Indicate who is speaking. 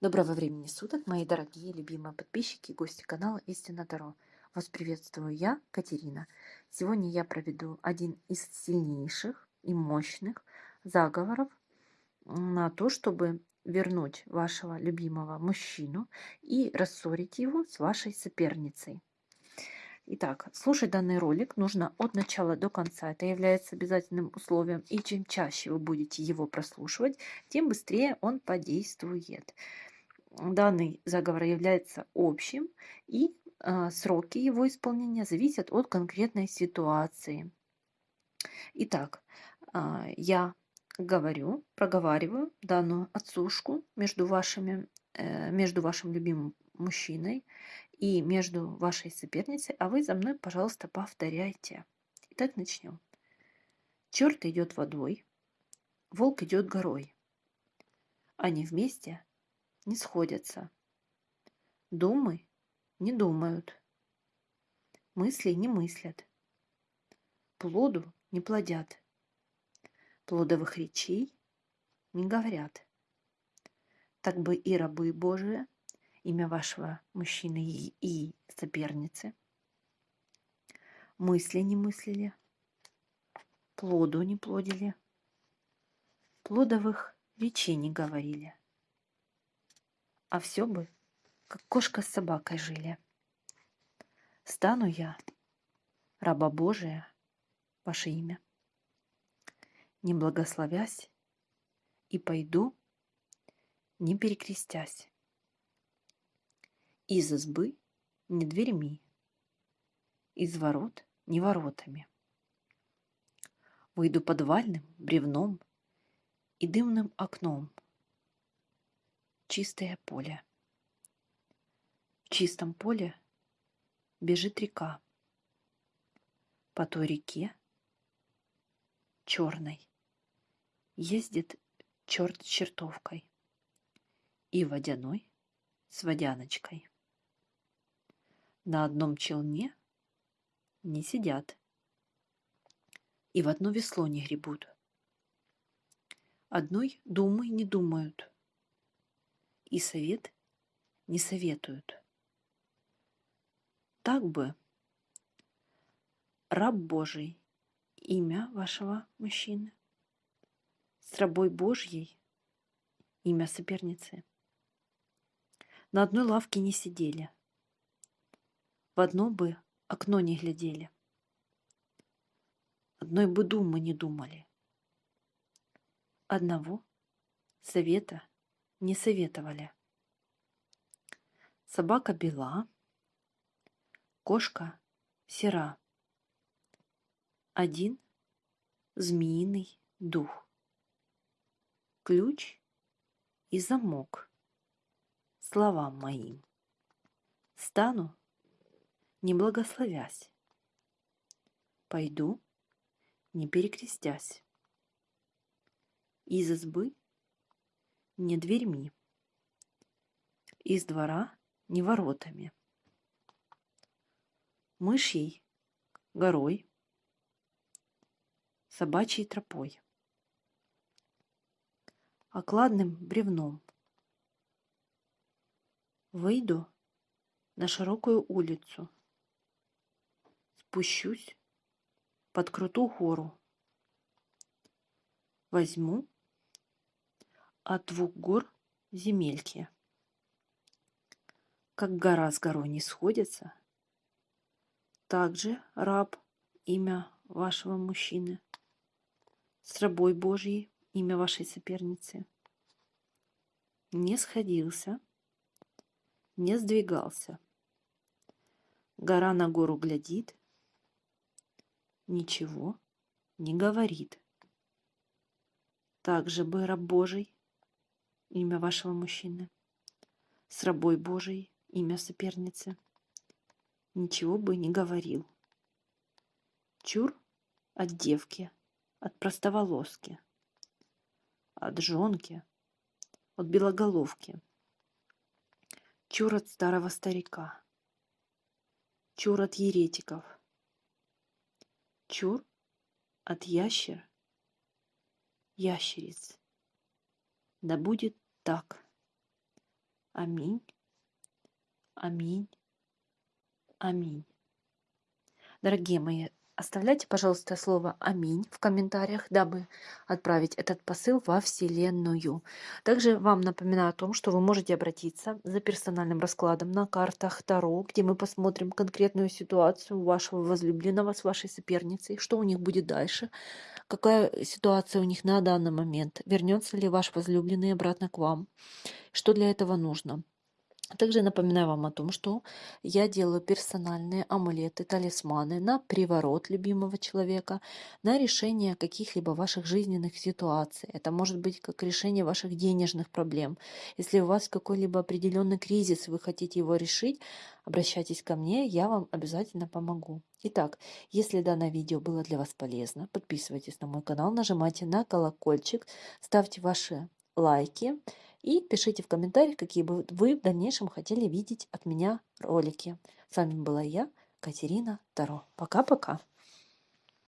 Speaker 1: Доброго времени суток, мои дорогие любимые подписчики и гости канала Истина Таро. Вас приветствую я, Катерина. Сегодня я проведу один из сильнейших и мощных заговоров на то, чтобы вернуть вашего любимого мужчину и рассорить его с вашей соперницей. Итак, слушать данный ролик нужно от начала до конца. Это является обязательным условием. И чем чаще вы будете его прослушивать, тем быстрее он подействует. Данный заговор является общим, и э, сроки его исполнения зависят от конкретной ситуации. Итак, э, я говорю, проговариваю данную отсушку между, вашими, э, между вашим любимым мужчиной и между вашей соперницей, а вы за мной, пожалуйста, повторяйте. Итак, начнем. Черт идет водой, волк идет горой. Они вместе не сходятся. Думы не думают. Мысли не мыслят. Плоду не плодят. Плодовых речей не говорят. Так бы и рабы Божии имя вашего мужчины и соперницы. Мысли не мыслили, плоду не плодили, плодовых речей не говорили. А все бы, как кошка с собакой жили. Стану я, раба Божия, ваше имя, не благословясь, и пойду, не перекрестясь из избы не дверьми, из ворот не воротами. Выйду подвальным бревном и дымным окном. Чистое поле. В чистом поле бежит река. По той реке черной ездит черт чертовкой и водяной с водяночкой на одном челне не сидят и в одно весло не гребут. Одной думы не думают и совет не советуют. Так бы раб Божий, имя вашего мужчины, с рабой Божьей, имя соперницы, на одной лавке не сидели – в одно бы окно не глядели. Одной бы думы не думали. Одного совета не советовали. Собака бела, кошка сера. Один змеиный дух. Ключ и замок словам моим. Стану не благословясь. Пойду, не перекрестясь. Из избы не дверьми, из двора не воротами. Мышьей горой, собачьей тропой, окладным бревном. Выйду на широкую улицу, спущусь под крутую гору. Возьму от двух гор земельки. Как гора с горой не сходится, также раб имя вашего мужчины, с рабой Божьей имя вашей соперницы, не сходился, не сдвигался. Гора на гору глядит, ничего не говорит. Также бы раб Божий, имя вашего мужчины, с рабой Божией, имя соперницы, ничего бы не говорил. Чур от девки, от простоволоски, от жонки, от белоголовки, чур от старого старика, чур от еретиков – Чур от ящер, ящериц. Да будет так. Аминь. Аминь. Аминь. Дорогие мои, оставляйте, пожалуйста, слово «Аминь» в комментариях, дабы отправить этот посыл во Вселенную. Также вам напоминаю о том, что вы можете обратиться за персональным раскладом на картах Таро, где мы посмотрим конкретную ситуацию вашего возлюбленного с вашей соперницей, что у них будет дальше, какая ситуация у них на данный момент, вернется ли ваш возлюбленный обратно к вам, что для этого нужно. Также напоминаю вам о том, что я делаю персональные амулеты, талисманы на приворот любимого человека, на решение каких-либо ваших жизненных ситуаций. Это может быть как решение ваших денежных проблем. Если у вас какой-либо определенный кризис, вы хотите его решить, обращайтесь ко мне, я вам обязательно помогу. Итак, если данное видео было для вас полезно, подписывайтесь на мой канал, нажимайте на колокольчик, ставьте ваши лайки. И пишите в комментариях, какие бы вы в дальнейшем хотели видеть от меня ролики. С вами была я, Катерина Таро. Пока-пока.